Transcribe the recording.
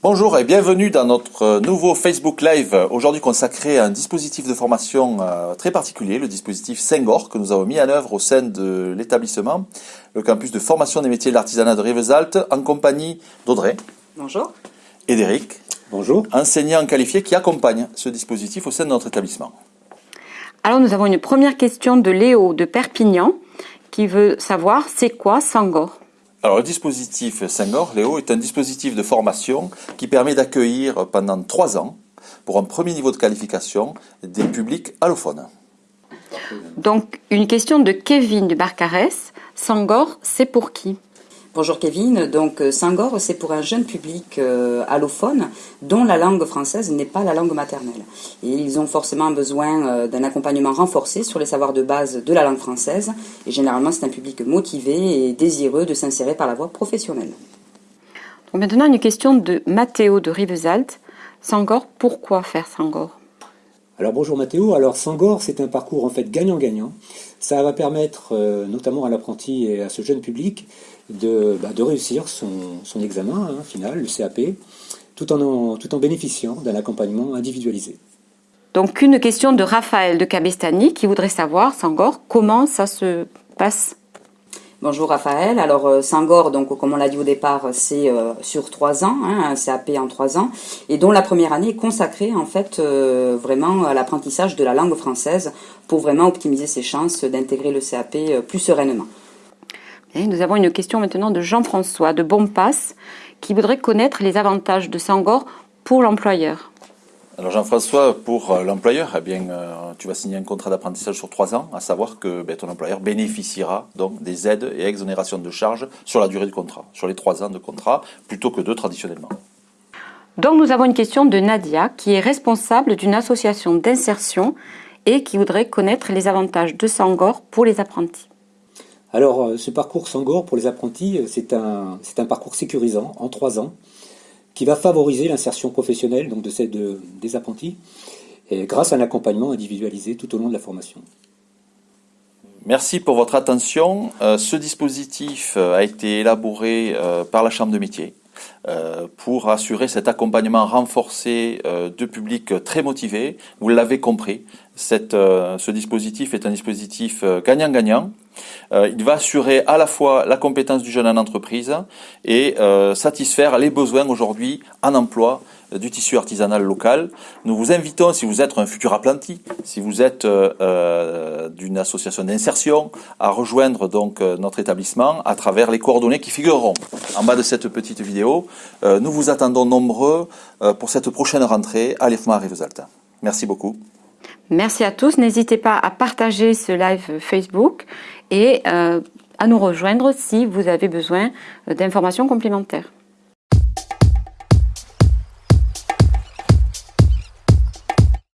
Bonjour et bienvenue dans notre nouveau Facebook Live, aujourd'hui consacré à un dispositif de formation euh, très particulier, le dispositif Sengor, que nous avons mis en œuvre au sein de l'établissement, le campus de formation des métiers de l'artisanat de Rivesaltes, en compagnie d'Audrey. Bonjour. Et d'Éric. Bonjour. Enseignants qualifiés qui accompagnent ce dispositif au sein de notre établissement. Alors nous avons une première question de Léo de Perpignan qui veut savoir c'est quoi Sangor alors, le dispositif Sengor, Léo, est un dispositif de formation qui permet d'accueillir pendant trois ans, pour un premier niveau de qualification, des publics allophones. Donc, une question de Kevin du Barcarès. Sangor, c'est pour qui? Bonjour Kevin, donc euh, Sangor c'est pour un jeune public euh, allophone dont la langue française n'est pas la langue maternelle. Et ils ont forcément besoin euh, d'un accompagnement renforcé sur les savoirs de base de la langue française. Et généralement c'est un public motivé et désireux de s'insérer par la voie professionnelle. maintenant une question de Mathéo de Rivesaltes. Sangor, pourquoi faire Sangor? Alors bonjour Mathéo, alors Sangor c'est un parcours en fait gagnant-gagnant. Ça va permettre notamment à l'apprenti et à ce jeune public de, bah, réussir son, examen hein, final, le CAP, tout en, bénéficiant d'un accompagnement individualisé. Donc une question de Raphaël de Cabestany qui voudrait savoir, Sangor, comment ça se passe Bonjour Raphaël. Alors euh, Sangor, donc comme on l'a dit au départ, c'est euh, sur trois ans, hein, un CAP en trois ans, et dont la première année est consacrée en fait euh, vraiment à l'apprentissage de la langue française pour vraiment optimiser ses chances d'intégrer le CAP plus sereinement nous avons une question maintenant de Jean-François de Bonpasse qui voudrait connaître les avantages de Sangor pour l'employeur. Alors Jean-François, pour euh, l'employeur, eh bien, euh, tu vas signer un contrat d'apprentissage sur trois ans, à savoir que ben, ton employeur bénéficiera donc des aides et exonérations de charges sur la durée du contrat, sur les trois ans de contrat, plutôt que deux traditionnellement. Donc nous avons une question de Nadia, qui est responsable d'une association d'insertion et qui voudrait connaître les avantages de Sangor pour les apprentis. Alors, euh, ce parcours Sangor pour les apprentis, c'est un, un parcours sécurisant en trois ans qui va favoriser l'insertion professionnelle donc de des apprentis grâce à un accompagnement individualisé tout au long de la formation. Merci pour votre attention. Euh, ce dispositif a été élaboré par la Chambre de métier pour assurer cet accompagnement renforcé de publics très motivés. Vous l'avez compris, ce dispositif est un dispositif gagnant-gagnant euh, il va assurer à la fois la compétence du jeune en entreprise et euh, satisfaire les besoins aujourd'hui en emploi euh, du tissu artisanal local. Nous vous invitons, si vous êtes un futur apprenti, si vous êtes d'une association d'insertion, à rejoindre donc notre établissement à travers les coordonnées qui figureront en bas de cette petite vidéo. nous vous attendons nombreux pour cette prochaine rentrée à l'EFMA Rivesaltes. Merci beaucoup. Merci à tous. N'hésitez pas à partager ce live Facebook et euh, à nous rejoindre si vous avez besoin d'informations complémentaires.